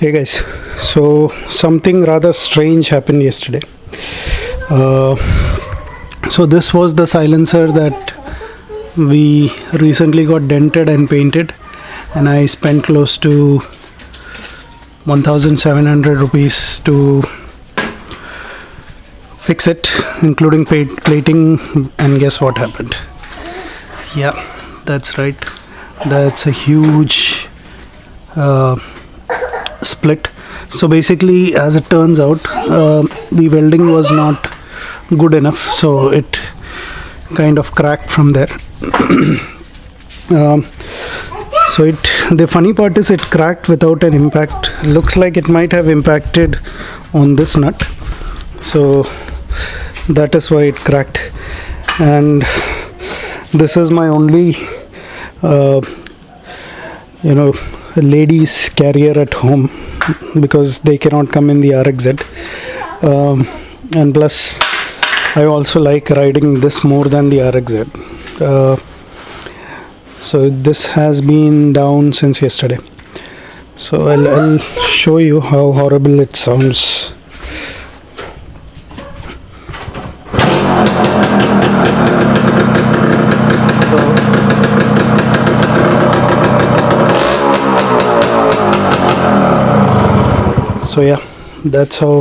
Hey guys, so something rather strange happened yesterday. Uh, so this was the silencer that we recently got dented and painted, and I spent close to 1,700 rupees to fix it, including plating. And guess what happened? Yeah, that's right. That's a huge. Uh, split. So basically as it turns out uh, the welding was not good enough so it kind of cracked from there. Um, so it the funny part is it cracked without an impact. Looks like it might have impacted on this nut. So that is why it cracked. And this is my only uh, you know ladies carrier at home because they cannot come in the RXZ um, and plus I also like riding this more than the RXZ uh, so this has been down since yesterday. So I'll, I'll show you how horrible it sounds so yeah that's how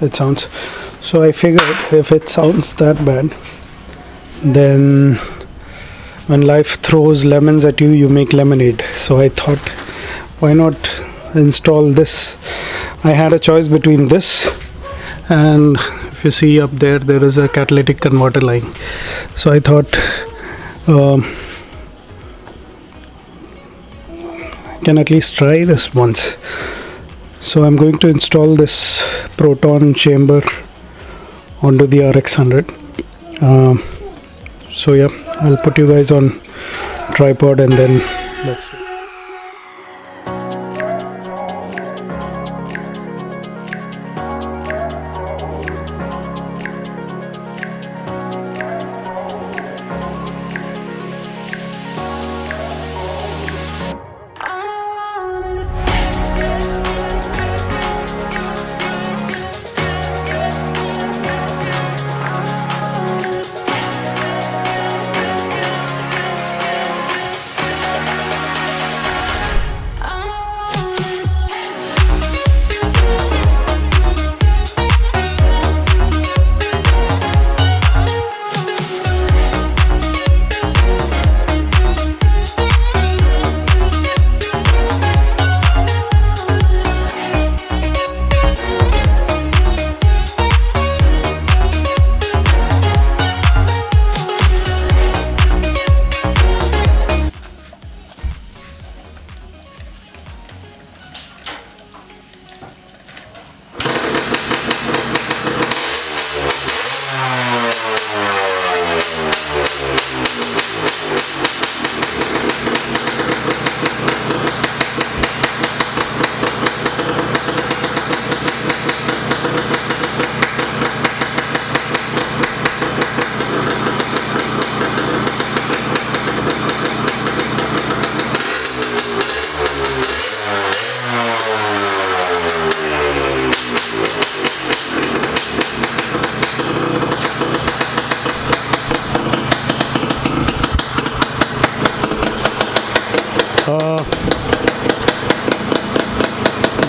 it sounds. So i figured if it sounds that bad then when life throws lemons at you you make lemonade. So i thought why not install this? I had a choice between this and if you see up there there is a catalytic converter line so i thought um, can at least try this once so I'm going to install this proton chamber onto the RX100 um, so yeah I'll put you guys on tripod and then let's uh,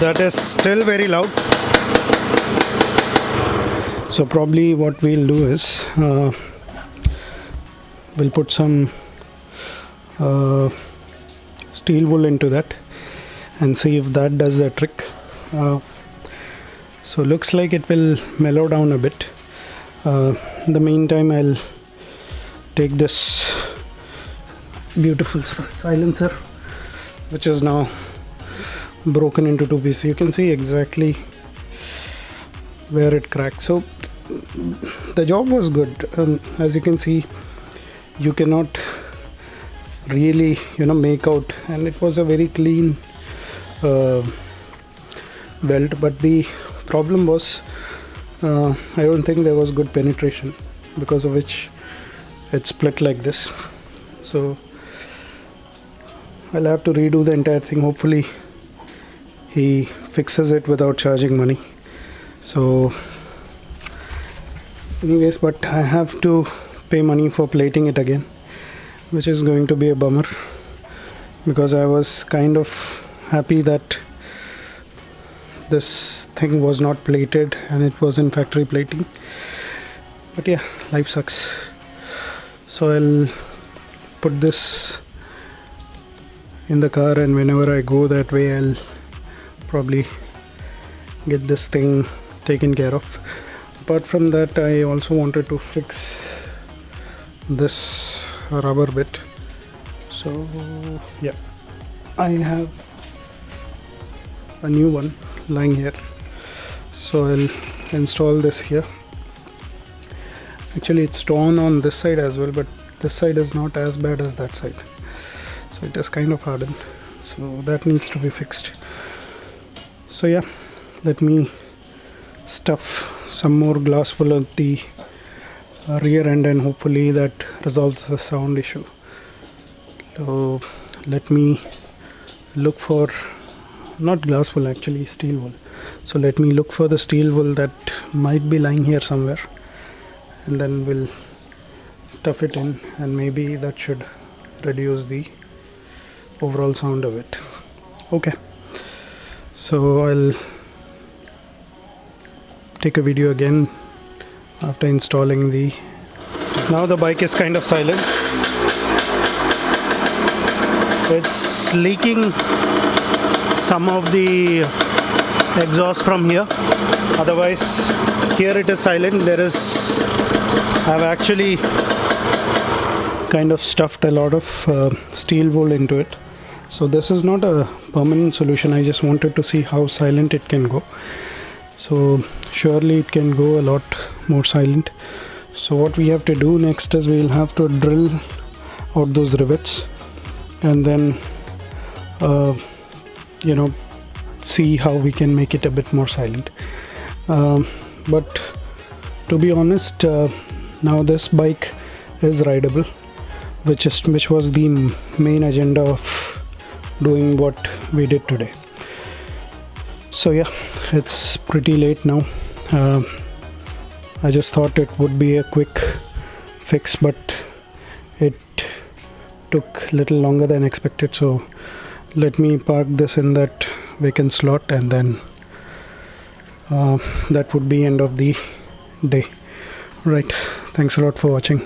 that is still very loud. So probably what we'll do is uh, we'll put some uh, steel wool into that and see if that does the trick. Uh, so looks like it will mellow down a bit. Uh, in the meantime I'll take this beautiful silencer which is now broken into two pieces. You can see exactly where it cracked so the job was good. Um, as you can see you cannot really you know make out. And it was a very clean uh, belt. But the problem was uh, I don't think there was good penetration because of which it split like this. So I'll have to redo the entire thing hopefully he fixes it without charging money. So anyways but I have to pay money for plating it again which is going to be a bummer because I was kind of happy that this thing was not plated and it was in factory plating. But yeah life sucks. So I'll put this in the car and whenever I go that way I'll probably get this thing taken care of. Apart from that I also wanted to fix this rubber bit. So yeah. I have a new one lying here. So I'll install this here. Actually it's torn on this side as well but this side is not as bad as that side. So it is kind of hardened. So that needs to be fixed so yeah let me stuff some more glass wool at the rear end and hopefully that resolves the sound issue. So let me look for not glass wool actually steel wool. So let me look for the steel wool that might be lying here somewhere and then we'll stuff it in and maybe that should reduce the overall sound of it. Okay so I'll take a video again after installing the now the bike is kind of silent. It's leaking some of the exhaust from here. Otherwise here it is silent. There is I've actually kind of stuffed a lot of uh, steel wool into it so this is not a permanent solution. I just wanted to see how silent it can go. So surely it can go a lot more silent. So what we have to do next is we'll have to drill out those rivets and then uh, you know see how we can make it a bit more silent. Um, but to be honest uh, now this bike is rideable which is which was the main agenda of doing what we did today. So yeah it's pretty late now. Uh, I just thought it would be a quick fix but it took a little longer than expected. So let me park this in that vacant slot and then uh, that would be end of the day. Right. Thanks a lot for watching.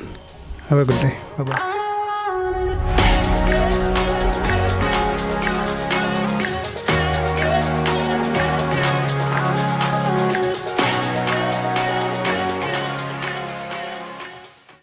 Have a good day. Bye bye